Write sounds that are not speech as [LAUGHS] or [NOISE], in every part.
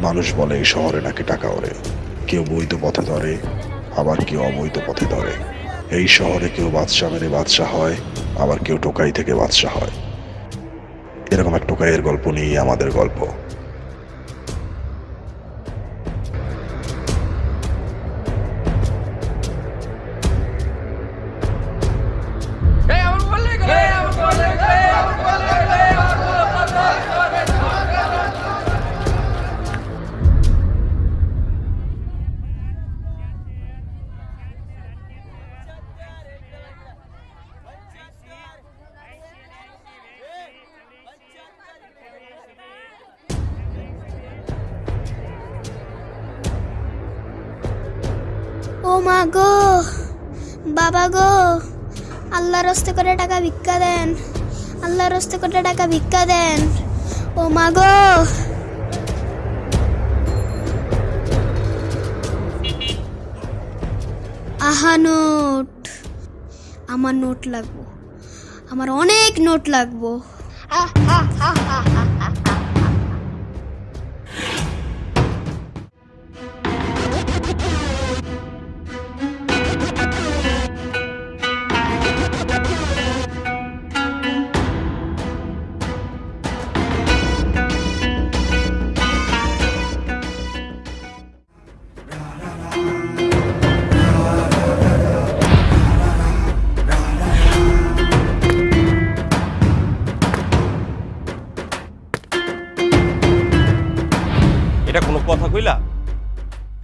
মানুষ বলে, এই শহরে নাকি টাকা ওরে কেউ বৈধ পথে ধরে, আবার কেউ অবৈধ পথে ধরে। এই শহরে কেউ বাদশাহ মেরে বাদশাহ হয়, আবার কেউ টোকাই থেকে বাদশাহ হয়। এরকম এক টোকাইয়ের গল্প নিয়েই আমাদের গল্প। গো, বাবা গো আল্লাহর হস্তে করে টাকা ভিক্ষা দেন আল্লাহর হস্তে করে টাকা ভিক্ষা দেন। ও মা গো। আহা নোট, আমার নোট লাগবো, আমার অনেক নোট লাগবো। এটা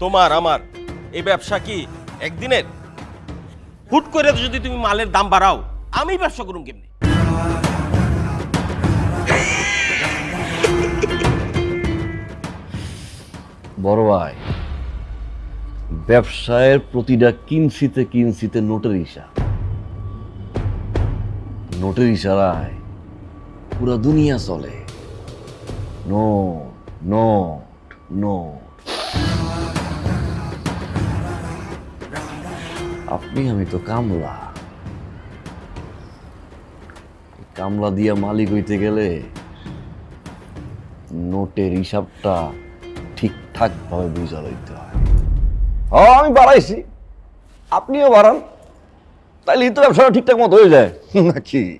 তোমার, আমার, এই ব্যবসা কি একদিনের? হুট করে যদি তুমি মালের দাম বাড়াও, আমি ব্যবসা করুন কেমনি? বড় ভাই, ব্যবসায়ের প্রতিটা কিনসিতে কিনসিতে নোটের হিসাব। নোটের ইশারায় পুরো দুনিয়া চলে। Note note note. আপনি, আমি তো কামলা। কামলা দিয়া মালিক হইতে গেলে নোটের হিসাবটা ঠিকঠাক ভাবে বুঝা লইতে হয়। আমি বাড়াইছি। আপনিও বাড়ান। তাইলে তো ব্যবসাটা ঠিকঠাক মতো হয়ে যায়। [LAUGHS] নাকি?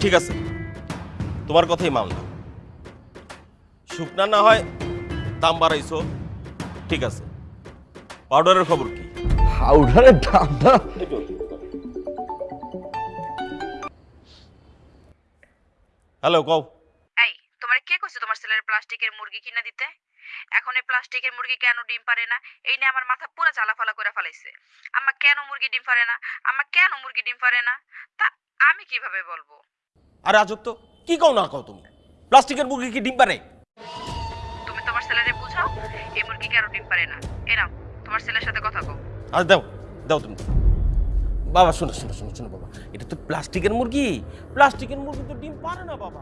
ঠিক আছে। তোমার কথাই মানলাম। শুকনা না হয় দাম বাড়াইছো। ঠিক আছে। পাউডারের খবর কি? পাউডারের দামটা হ্যালো কও। এই তোমার কে কইছে তোমার ছেলের প্লাস্টিকের মুরগি কিনা দিতে? এখন এই প্লাস্টিকের মুরগি কেন ডিম পারে না? এই নিয়ে আমার মাথা পুরো জ্বালাফালা করে ফেলাইছে। আম্মা কেন মুরগি ডিম পারে না? আম্মা কেন মুরগি ডিম পারে না? তা আমি কীভাবে বলব? আরে আজব তো কি কও না কও তুমি? প্লাস্টিকের মুরগি কি ডিম পারে? তুমি তোমার ছেলেরে বুঝাও? এই কেন ডিম পারে না? এরাম তোমার ছেলের সাথে কথা কও। আর দাও দাও তুমি। বাবা, শোনো শোনো শোনো শোনো বাবা, এটা তো প্লাস্টিকের মুরগি। প্লাস্টিকের মুরগি তো ডিম পারে না বাবা।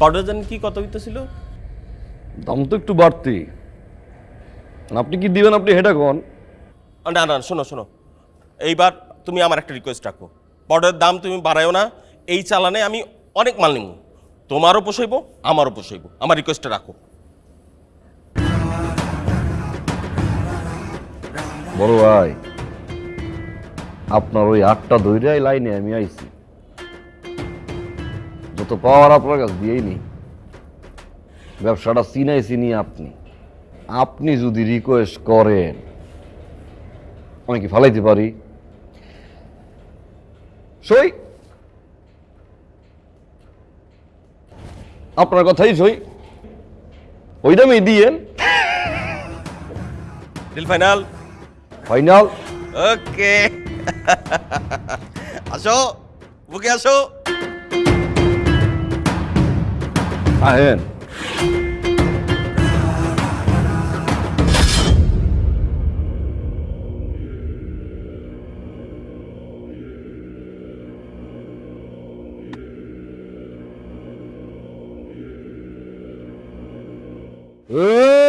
পাউডার জানি কি কত হইতেছিল দাম তো একটু বাড়তি। আপনি কি দিবেন? আপনি হেটা কোন? না না শোনো শোনো। এইবার তুমি আমার একটা রিকোয়েস্ট রাখো। পাউডারের দাম তুমি বাড়ায়ও না। এই চালানে আমি অনেক মাল নিব তোমারও পোষাইবো আমারও পোষাইবো। আমার রিকোয়েস্টটা রাখো। বড় ভাই আপনার ওই আটটা দৈরাই লাইনে আমি আইছি। যত পাওয়ার আপনার কাছে দিয়েই নেই। ব্যবসাটা চিনাই চিনি আপনি। আপনি যদি রিকোয়েস্ট করেন আমি কি ফালাইতে পারি? সই! আপনার কথাই সই। ওই দামই দিয়েন। ডিল ফাইনাল ফাইনাল ওকে আসো বুকে আসো। আহেন এই!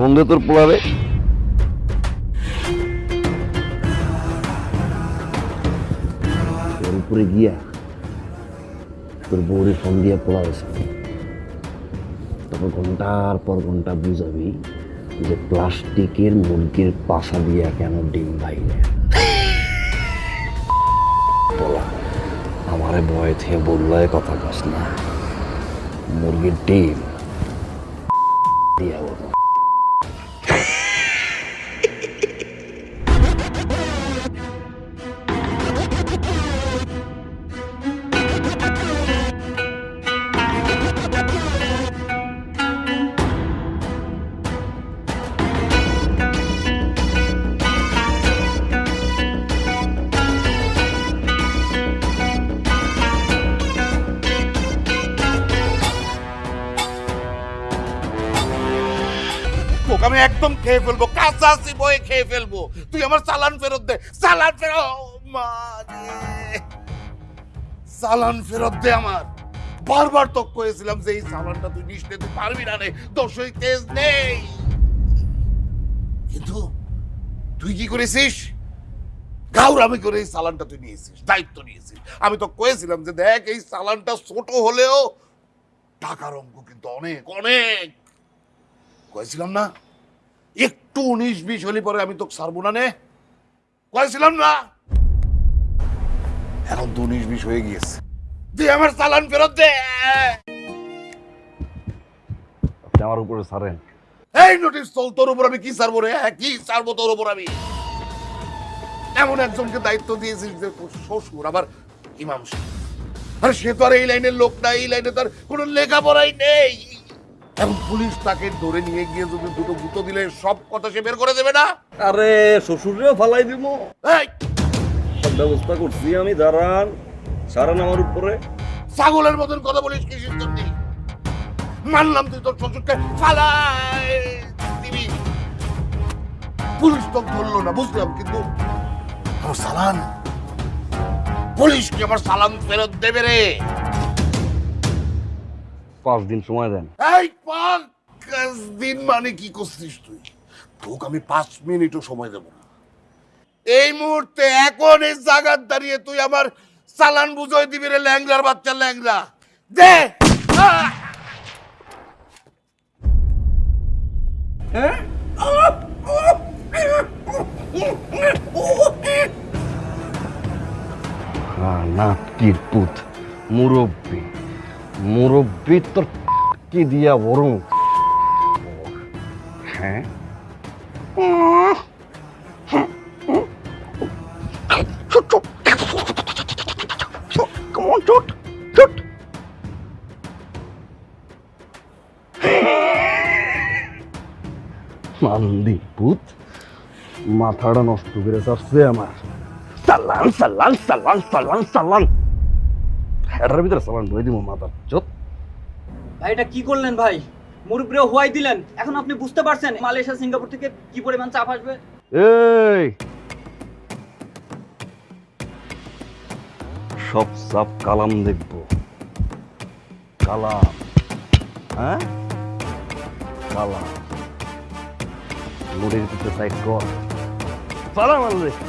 ফোন তোর পোলারে গিয়া তোর বউরে ফোন দিয়া পোলা তারপর ঘণ্টার পর ঘণ্টা বুঝাবি যে প্লাস্টিকের মুরগির পাশা দিয়া কেন ডিম বাইরে পোলা, আমারে ভয় থেকে বললে কথা কস না। মুরগির ডিম দিয়া বলো। একদম খেয়ে ফেলব, কাঁচা বয়ে খেয়ে ফেলব। তুই আমার চালান ফেরত দে, চালান ফেরত চালান ফেরত দে আমার। বারবার তো কয়েছিলাম যে এই চালানটা তুই নিস তুই পারবি না রে দশই তেজ নেই। কিন্তু তুই কি করেছিস? গাউরামি করে এই চালানটা তুই নিয়েছিস, দায়িত্ব নিয়েছিস। আমি তো কয়েছিলাম যে দেখ, এই চালানটা ছোট হলেও টাকার অঙ্ক কিন্তু অনেক অনেক। কয়েছিলাম না? একটু উনিশ বিশ হলে পরে আমি তোকে ছাড়বো না নে। কয়েছিলাম না। এখন তো উনিশ বিশ হয়ে গিয়েছে। আমার চালান ফেরত দে। আপনি আমার উপরে সারেন এই নোটিশ চল তোর উপর আমি কি ছাড়বো রে? হ্যাঁ, কি ছাড়বো তোর উপর আমি? এমন একজনকে দায়িত্ব দিয়েছিস যে তোর শ্বশুর আবার ইমাম সাহেব। আরে সে তো আর এই লাইনের লোক না এই লাইনে তার কোনো লেখাপড়াই নেই। এখন পুলিশ তাকে ধরে নিয়ে গিয়ে যদি দুটো গুঁতো দিলে সব কথা সে বের করে দেবে না? আরে শ্বশুরেও ফালাই দিব। ব্যবস্থা করছি আমি দাঁড়ান। সারান আমার উপরে। ছাগলের মতন কথা বলিস জন্য মানলাম তুই তোর শ্বশুরকে ফালাই দিবি। পুলিশ তো ধরলো না বুঝলাম কিন্তু আমার সালান পুলিশ কি আমার সালাম ফেরত দেবে রে? পাঁচ দিন সময় দেন। এই পাঁচ দিন মানে কি করছিস তুই? তোকে আমি পাঁচ মিনিটও সময় দেবো না। এই মুহূর্তে এখন এই জায়গার দাঁড়িয়ে তুই আমার চালান বুঝাই দিবি রে ল্যাংলার বাচ্চা ল্যাংলা দে! নাটকির পুত মুরব্বী। মুরব্বী তোর কি দিয়া বরং? হ্যাঁ. মান্দি মাথাটা নষ্ট করে চাচ্ছে আমার। সালান সালান সালান সালান সালান এটার ভিতরে সালান ধরে দিব মাথার চোত ভাই এটা কি করলেন ভাই? মুরব্বীও হোয়াই দিলেন। এখন আপনি বুঝতে পারছেন মালয়েশিয়া সিঙ্গাপুর থেকে কি পরিমাণ চাপ আসবে? এই! সব সাপ কালাম দেখব। কালাম। হ্যাঁ? কালাম। লোডের পিছনে সাইড কর। সালাম আলাইকুম।